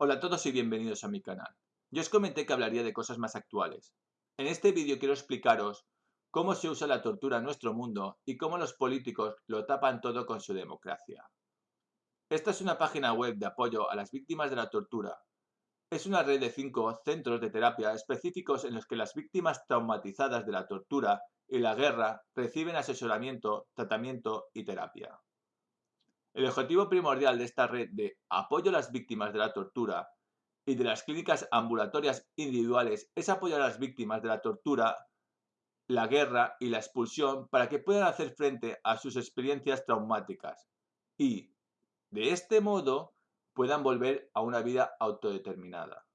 Hola a todos y bienvenidos a mi canal. Yo os comenté que hablaría de cosas más actuales. En este vídeo quiero explicaros cómo se usa la tortura en nuestro mundo y cómo los políticos lo tapan todo con su democracia. Esta es una página web de apoyo a las víctimas de la tortura. Es una red de cinco centros de terapia específicos en los que las víctimas traumatizadas de la tortura y la guerra reciben asesoramiento, tratamiento y terapia. El objetivo primordial de esta red de apoyo a las víctimas de la tortura y de las clínicas ambulatorias individuales es apoyar a las víctimas de la tortura, la guerra y la expulsión para que puedan hacer frente a sus experiencias traumáticas y, de este modo, puedan volver a una vida autodeterminada.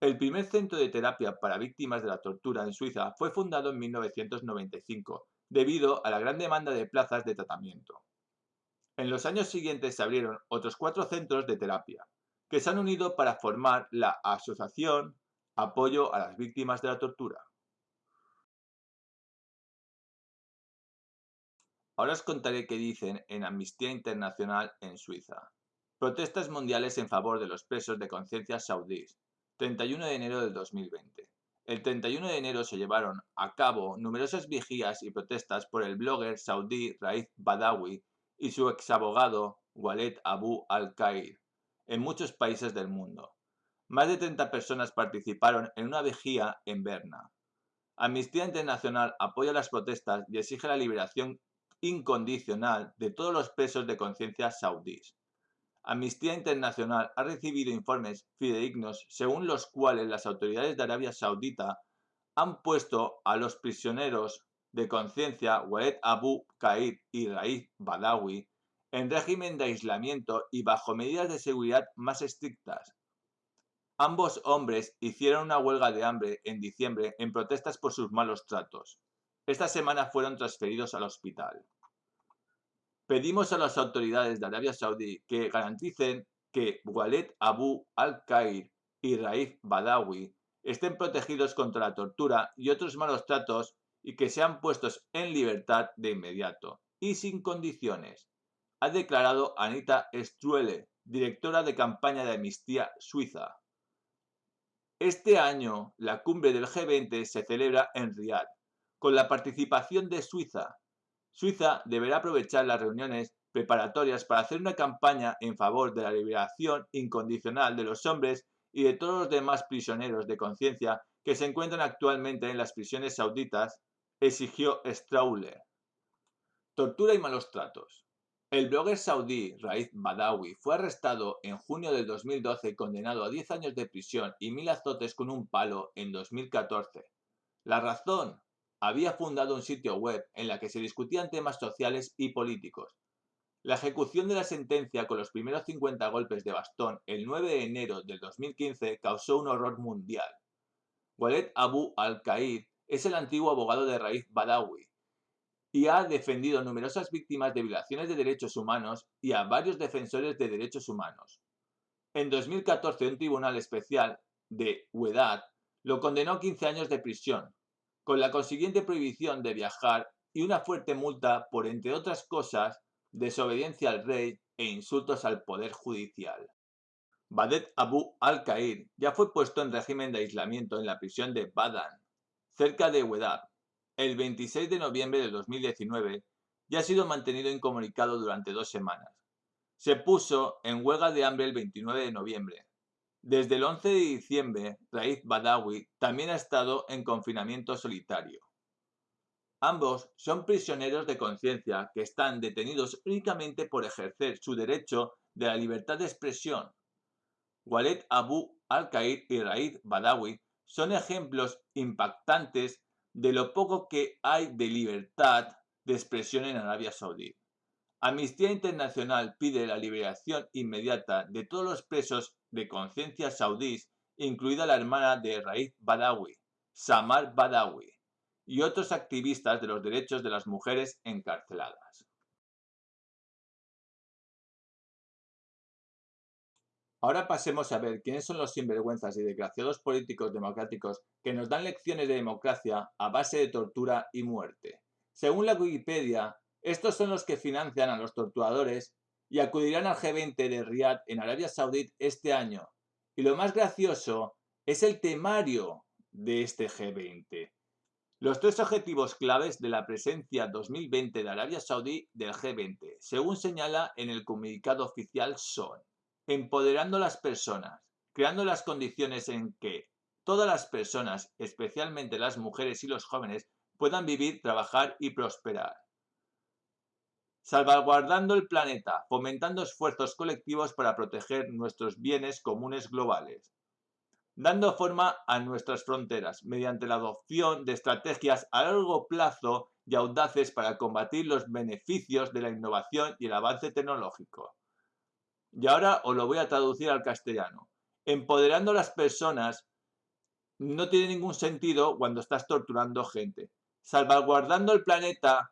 El primer centro de terapia para víctimas de la tortura en Suiza fue fundado en 1995 debido a la gran demanda de plazas de tratamiento. En los años siguientes se abrieron otros cuatro centros de terapia, que se han unido para formar la Asociación Apoyo a las Víctimas de la Tortura. Ahora os contaré qué dicen en Amnistía Internacional en Suiza. Protestas mundiales en favor de los presos de conciencia saudíes. 31 de enero del 2020. El 31 de enero se llevaron a cabo numerosas vigías y protestas por el blogger saudí Raif Badawi y su exabogado Walid Abu al-Qair en muchos países del mundo. Más de 30 personas participaron en una vigía en Berna. Amnistía Internacional apoya las protestas y exige la liberación incondicional de todos los presos de conciencia saudíes. Amnistía Internacional ha recibido informes fidedignos según los cuales las autoridades de Arabia Saudita han puesto a los prisioneros de conciencia Walid Abu Qaid y Raif Badawi en régimen de aislamiento y bajo medidas de seguridad más estrictas. Ambos hombres hicieron una huelga de hambre en diciembre en protestas por sus malos tratos. Esta semana fueron transferidos al hospital. Pedimos a las autoridades de Arabia Saudí que garanticen que Walid Abu al-Qair y Raif Badawi estén protegidos contra la tortura y otros malos tratos y que sean puestos en libertad de inmediato y sin condiciones, ha declarado Anita Struele, directora de campaña de Amnistía Suiza. Este año, la cumbre del G20 se celebra en Riad, con la participación de Suiza. Suiza deberá aprovechar las reuniones preparatorias para hacer una campaña en favor de la liberación incondicional de los hombres y de todos los demás prisioneros de conciencia que se encuentran actualmente en las prisiones sauditas exigió Strauler. Tortura y malos tratos. El blogger saudí Raif Badawi fue arrestado en junio del 2012 y condenado a 10 años de prisión y mil azotes con un palo en 2014. La razón, había fundado un sitio web en la que se discutían temas sociales y políticos. La ejecución de la sentencia con los primeros 50 golpes de bastón el 9 de enero del 2015 causó un horror mundial. Walid Abu al-Qaid es el antiguo abogado de Raif Badawi y ha defendido numerosas víctimas de violaciones de derechos humanos y a varios defensores de derechos humanos. En 2014 un tribunal especial de Huedad lo condenó a 15 años de prisión, con la consiguiente prohibición de viajar y una fuerte multa por, entre otras cosas, desobediencia al rey e insultos al poder judicial. Badet Abu al-Qair ya fue puesto en régimen de aislamiento en la prisión de Badan, cerca de Wedab, el 26 de noviembre de 2019 y ha sido mantenido incomunicado durante dos semanas. Se puso en huelga de hambre el 29 de noviembre. Desde el 11 de diciembre, Raif Badawi también ha estado en confinamiento solitario. Ambos son prisioneros de conciencia que están detenidos únicamente por ejercer su derecho de la libertad de expresión. Walid Abu al-Qaid y Raif Badawi son ejemplos impactantes de lo poco que hay de libertad de expresión en Arabia Saudí. Amnistía Internacional pide la liberación inmediata de todos los presos de conciencia saudíes, incluida la hermana de Raif Badawi, Samar Badawi, y otros activistas de los derechos de las mujeres encarceladas. Ahora pasemos a ver quiénes son los sinvergüenzas y desgraciados políticos democráticos que nos dan lecciones de democracia a base de tortura y muerte. Según la Wikipedia, estos son los que financian a los torturadores y acudirán al G20 de Riyadh en Arabia Saudí este año. Y lo más gracioso es el temario de este G20. Los tres objetivos claves de la presencia 2020 de Arabia Saudí del G20, según señala en el comunicado oficial, son empoderando a las personas, creando las condiciones en que todas las personas, especialmente las mujeres y los jóvenes, puedan vivir, trabajar y prosperar. Salvaguardando el planeta, fomentando esfuerzos colectivos para proteger nuestros bienes comunes globales. Dando forma a nuestras fronteras mediante la adopción de estrategias a largo plazo y audaces para combatir los beneficios de la innovación y el avance tecnológico. Y ahora os lo voy a traducir al castellano. Empoderando a las personas no tiene ningún sentido cuando estás torturando gente. Salvaguardando el planeta,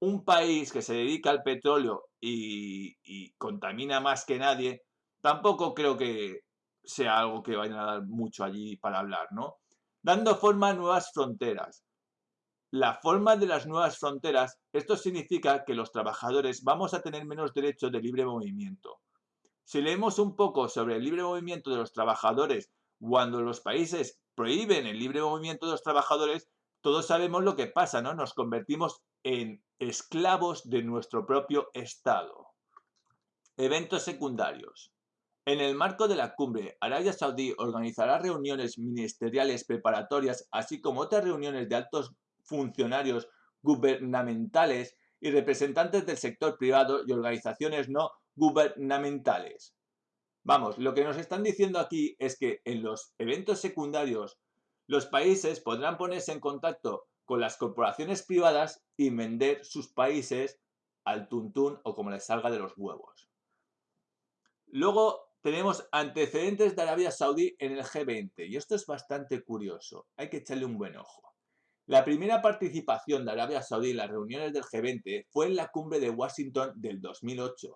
un país que se dedica al petróleo y, contamina más que nadie, tampoco creo que sea algo que vayan a dar mucho allí para hablar, ¿no? Dando forma a nuevas fronteras. La forma de las nuevas fronteras, esto significa que los trabajadores vamos a tener menos derecho de libre movimiento. Si leemos un poco sobre el libre movimiento de los trabajadores cuando los países prohíben el libre movimiento de los trabajadores, todos sabemos lo que pasa, ¿no? Nos convertimos en esclavos de nuestro propio Estado. Eventos secundarios. En el marco de la cumbre, Arabia Saudí organizará reuniones ministeriales preparatorias, así como otras reuniones de altos funcionarios gubernamentales y representantes del sector privado y organizaciones no gubernamentales. Vamos, lo que nos están diciendo aquí es que en los eventos secundarios los países podrán ponerse en contacto con las corporaciones privadas y vender sus países al tuntún o como les salga de los huevos. Luego tenemos antecedentes de Arabia Saudí en el G20 y esto es bastante curioso, hay que echarle un buen ojo. La primera participación de Arabia Saudí en las reuniones del G20 fue en la cumbre de Washington del 2008,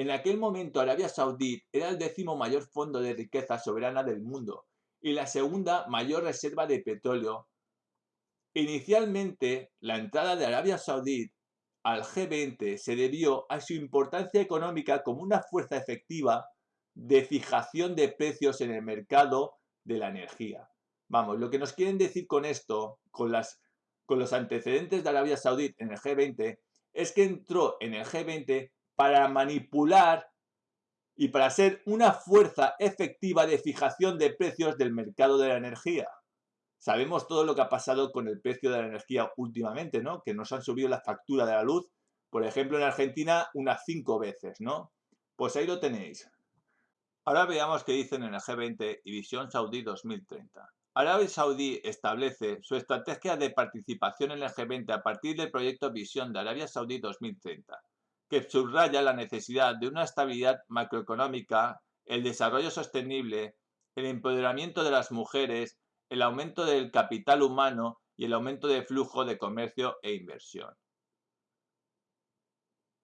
en aquel momento Arabia Saudí era el décimo mayor fondo de riqueza soberana del mundo y la segunda mayor reserva de petróleo. Inicialmente, la entrada de Arabia Saudí al G20 se debió a su importancia económica como una fuerza efectiva de fijación de precios en el mercado de la energía. Vamos, lo que nos quieren decir con esto, con, los antecedentes de Arabia Saudí en el G20, es que entró en el G20 para manipular y para ser una fuerza efectiva de fijación de precios del mercado de la energía. Sabemos todo lo que ha pasado con el precio de la energía últimamente, ¿no? Que nos han subido la factura de la luz, por ejemplo, en Argentina unas cinco veces, ¿no? Pues ahí lo tenéis. Ahora veamos qué dicen en el G20 y Visión Saudí 2030. Arabia Saudí establece su estrategia de participación en el G20 a partir del proyecto Visión de Arabia Saudí 2030 que subraya la necesidad de una estabilidad macroeconómica, el desarrollo sostenible, el empoderamiento de las mujeres, el aumento del capital humano y el aumento del flujo de comercio e inversión.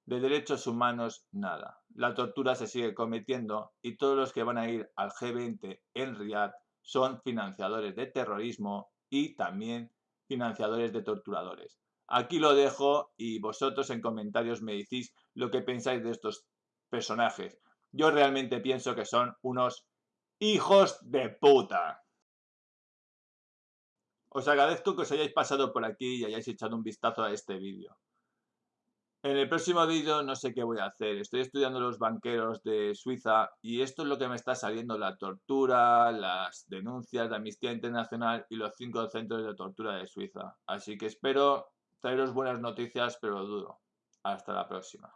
De derechos humanos, nada. La tortura se sigue cometiendo y todos los que van a ir al G20 en Riyadh son financiadores de terrorismo y también financiadores de torturadores. Aquí lo dejo y vosotros en comentarios me decís lo que pensáis de estos personajes. Yo realmente pienso que son unos hijos de puta. Os agradezco que os hayáis pasado por aquí y hayáis echado un vistazo a este vídeo. En el próximo vídeo no sé qué voy a hacer. Estoy estudiando los banqueros de Suiza y esto es lo que me está saliendo. La tortura, las denuncias de Amnistía Internacional y los cinco centros de tortura de Suiza. Así que espero traeros buenas noticias, pero dudo. Hasta la próxima.